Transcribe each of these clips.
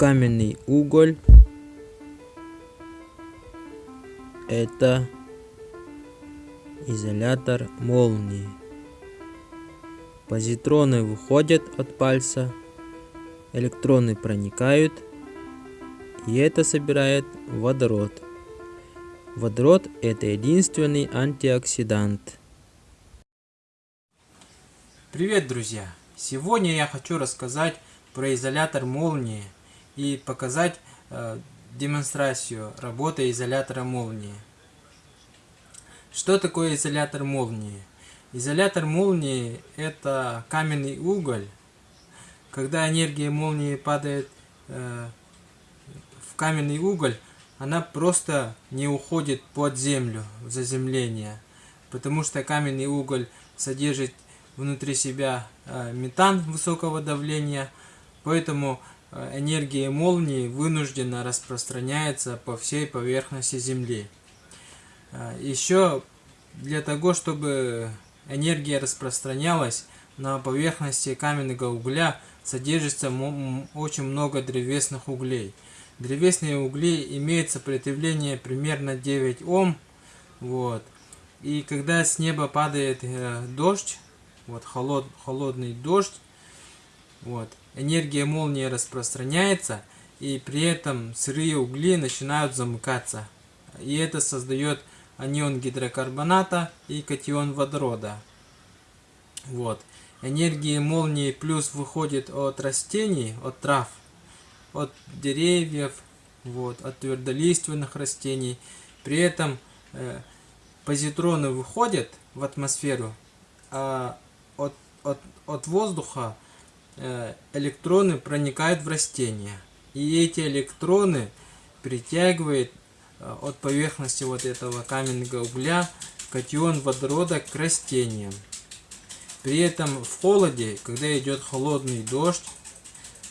каменный уголь это изолятор молнии. Позитроны выходят от пальца, электроны проникают, и это собирает водород. Водород – это единственный антиоксидант. Привет, друзья! Сегодня я хочу рассказать про изолятор молнии и показать э, демонстрацию работы изолятора молнии. Что такое изолятор молнии? Изолятор молнии это каменный уголь. Когда энергия молнии падает э, в каменный уголь, она просто не уходит под землю, в заземление. Потому что каменный уголь содержит внутри себя э, метан высокого давления, поэтому энергия молнии вынуждена распространяется по всей поверхности Земли. Э, Еще для того, чтобы энергия распространялась на поверхности каменного угля, содержится очень много древесных углей. Древесные угли имеют сопротивление примерно 9 Ом. Вот. И когда с неба падает э, дождь, вот холод, холодный дождь, вот, энергия молнии распространяется, и при этом сырые угли начинают замыкаться. И это создает анион гидрокарбоната и катион водорода. Вот. Энергия молнии плюс выходит от растений, от трав, от деревьев, вот, от твердолиственных растений. При этом э, позитроны выходят в атмосферу, а от, от, от воздуха электроны проникают в растения. И эти электроны притягивают э, от поверхности вот этого каменного угля катион водорода к растениям. При этом в холоде, когда идет холодный дождь,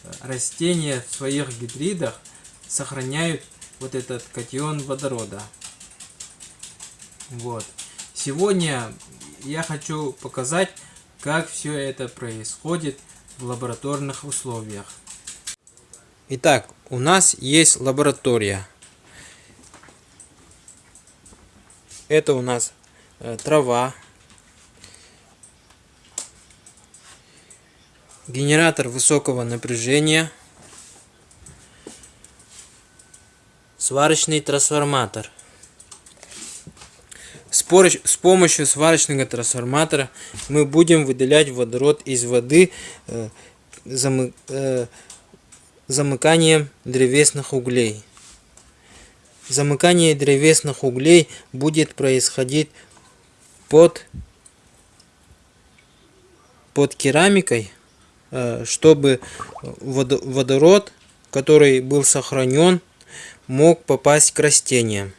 э, растения в своих гидридах сохраняют вот этот катион водорода. Вот. Сегодня я хочу показать, как все это происходит в лабораторных условиях. Итак, у нас есть лаборатория. Это у нас э, трава, генератор высокого напряжения, сварочный трансформатор – с помощью сварочного трансформатора мы будем выделять водород из воды э, э, замыканием древесных углей. Замыкание древесных углей будет происходить под, под керамикой, э, чтобы водород, который был сохранен, мог попасть к растениям.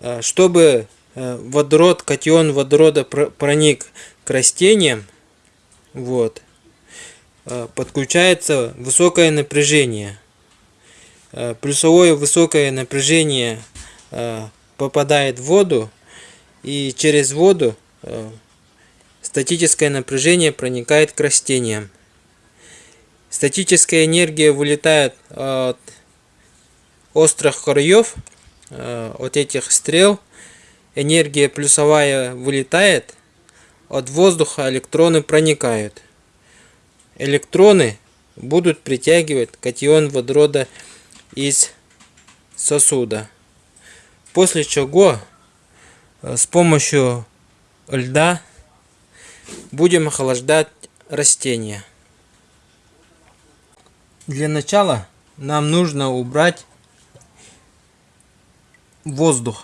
Э, чтобы э, водород, катион водорода проник к растениям, вот, э, подключается высокое напряжение. Плюсовое высокое напряжение попадает в воду, и через воду статическое напряжение проникает к растениям. Статическая энергия вылетает от острых краев Э, от этих стрел энергия плюсовая вылетает, от воздуха электроны проникают. Электроны будут притягивать катион водорода из сосуда. После чего э, с помощью льда будем охлаждать растения. Для начала нам нужно убрать воздух.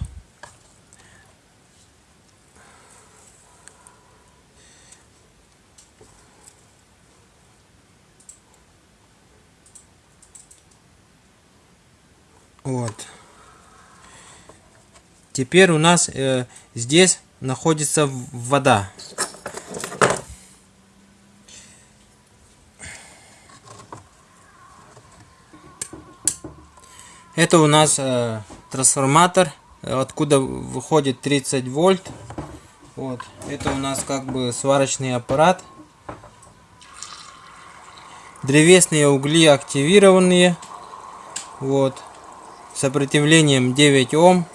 Вот. Теперь у нас э, здесь находится вода. Это у нас э, трансформатор, откуда выходит 30 вольт. Вот. Это у нас как бы сварочный аппарат. древесные угли активированные. Вот. Сопротивлением 9 Ом.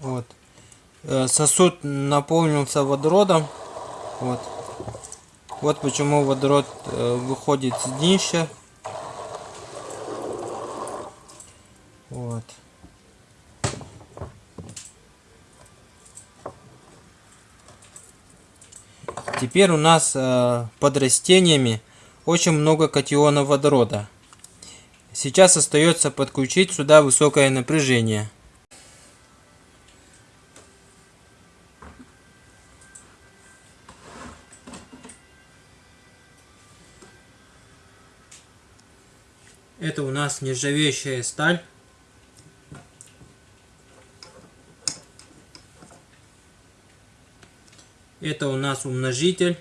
Вот. Э, сосуд наполнился водородом. Вот. Вот почему водород э, выходит с днища. Вот. Теперь у нас э, под растениями очень много катионов водорода. Сейчас остается подключить сюда высокое напряжение. Нас нержавеющая сталь. Это у нас умножитель,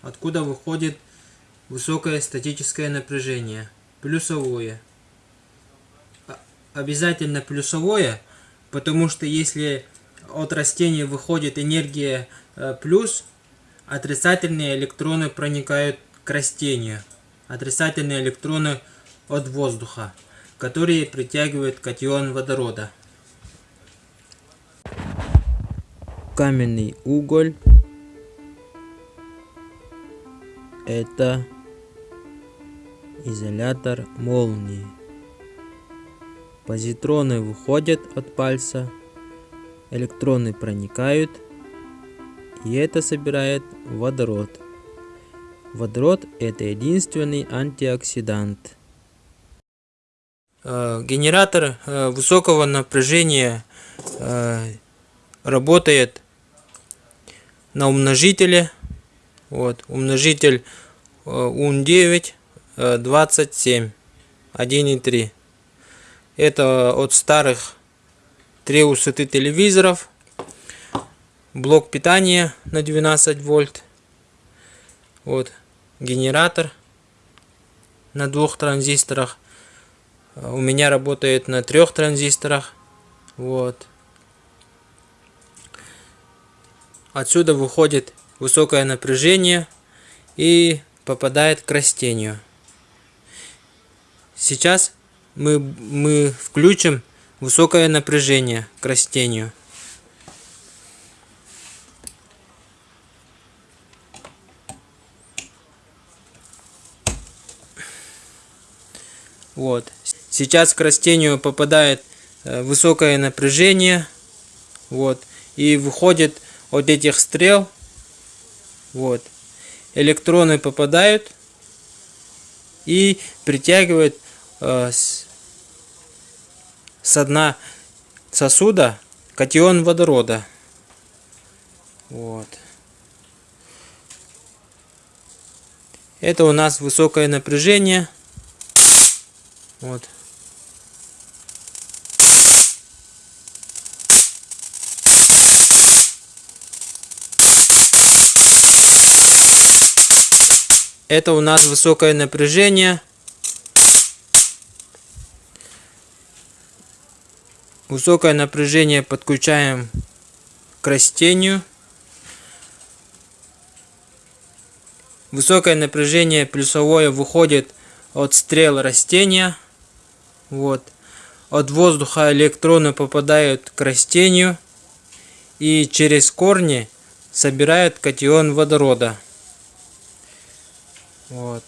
откуда выходит высокое статическое напряжение, плюсовое. Обязательно плюсовое, потому что если от растения выходит энергия э, плюс, отрицательные электроны проникают к растению. Отрицательные электроны от воздуха, которые притягивают катион водорода. Каменный уголь это изолятор молнии. Позитроны выходят от пальца, электроны проникают, и это собирает водород. Водород это единственный антиоксидант. Э, генератор э, высокого напряжения э, работает на умножителе. Вот, умножитель УН9 27 1.3. Это от старых 3 высоты телевизоров. Блок питания на 12 вольт. Вот генератор на двух транзисторах. У меня работает на трех транзисторах. Вот. Отсюда выходит высокое напряжение и попадает к растению. Сейчас мы, мы включим высокое напряжение к растению. Вот. Сейчас к растению попадает э, высокое напряжение. Вот. И выходит от этих стрел. Вот. Электроны попадают и притягивают э, с, с дна сосуда катион водорода. Вот. Это у нас высокое напряжение. Вот. Это у нас высокое напряжение. Высокое напряжение подключаем к растению. Высокое напряжение плюсовое выходит от стрел растения. Вот. От воздуха электроны попадают к растению и через корни собирают катион водорода. Вот.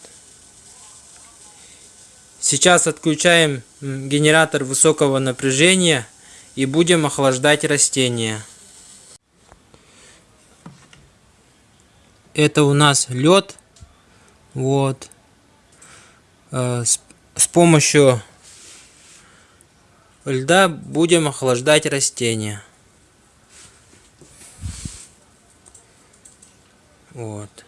Сейчас отключаем генератор высокого напряжения и будем охлаждать растения. Это у нас лед. Вот. Э, с, с помощью льда будем охлаждать растения. Вот.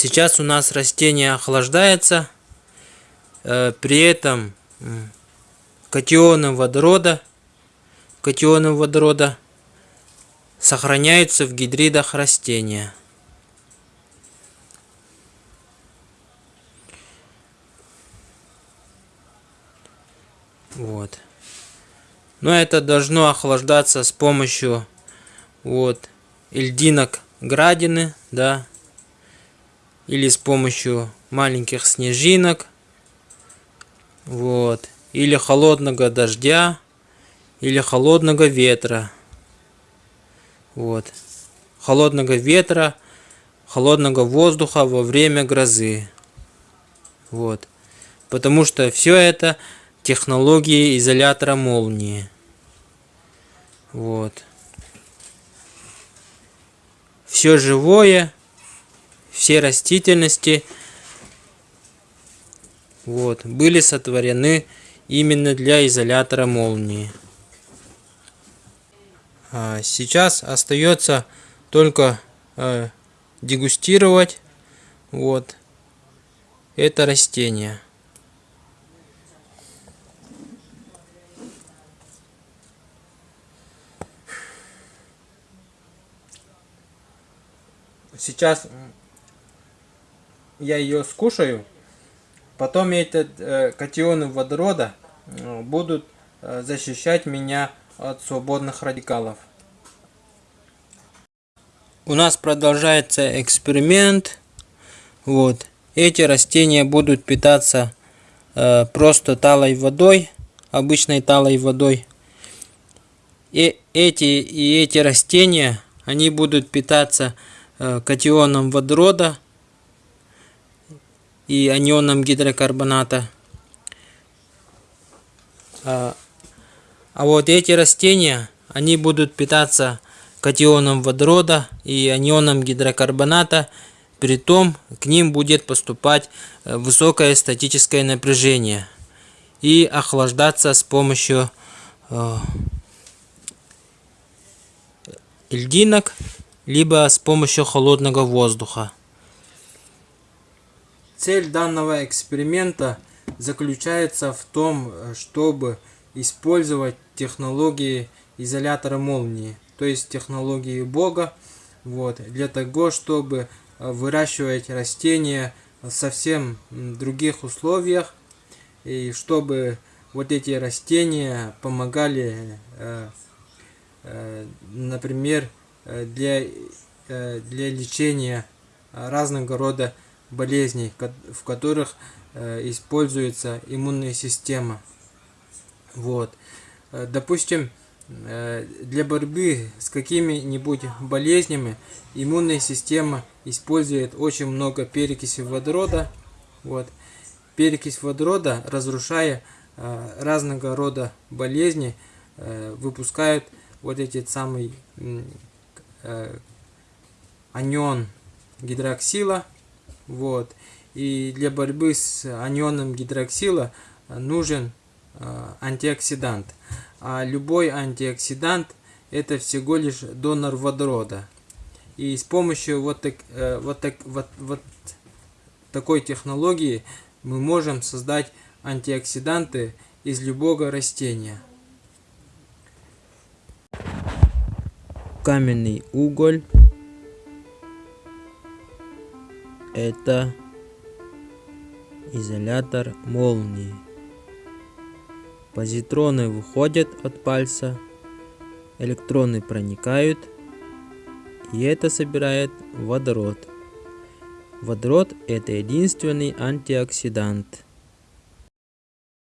Сейчас у нас растение охлаждается. Э, при этом катионы водорода, катионы водорода сохраняются в гидридах растения. Вот. Но это должно охлаждаться с помощью вот льдинок градины, да, или с помощью маленьких снежинок, вот, или холодного дождя, или холодного ветра, вот, холодного ветра, холодного воздуха во время грозы, вот, потому что все это технологии изолятора молнии. Вот. Все живое, все растительности вот, были сотворены именно для изолятора молнии. А сейчас остается только э, дегустировать вот это растение. сейчас я ее скушаю, потом эти э, катионы водорода э, будут э, защищать меня от свободных радикалов. У нас продолжается эксперимент. Вот. Эти растения будут питаться э, просто талой водой, обычной талой водой. И эти, и эти растения, они будут питаться Э, катионом водорода и анионом гидрокарбоната. А, а вот эти растения, они будут питаться катионом водорода и анионом гидрокарбоната, при том к ним будет поступать э, высокое статическое напряжение и охлаждаться с помощью э, льдинок либо с помощью холодного воздуха. Цель данного эксперимента заключается в том, чтобы использовать технологии изолятора молнии, то есть технологии Бога, вот, для того, чтобы выращивать растения в совсем других условиях, и чтобы вот эти растения помогали, э, э, например, Э, для, э, для лечения разного рода болезней, в которых э, используется иммунная система. Вот. Допустим, для борьбы с какими-нибудь болезнями иммунная система использует очень много перекиси водорода. Вот. Перекись водорода, разрушая разного рода болезни, выпускают вот эти самые э, анион гидроксила. Вот. И для борьбы с анионом гидроксила нужен э, антиоксидант. А любой антиоксидант это всего лишь донор водорода. И с помощью вот, так, э, вот, так, вот, вот такой технологии мы можем создать антиоксиданты из любого растения. каменный уголь это изолятор молнии. Позитроны выходят от пальца, электроны проникают, и это собирает водород. Водород это единственный антиоксидант.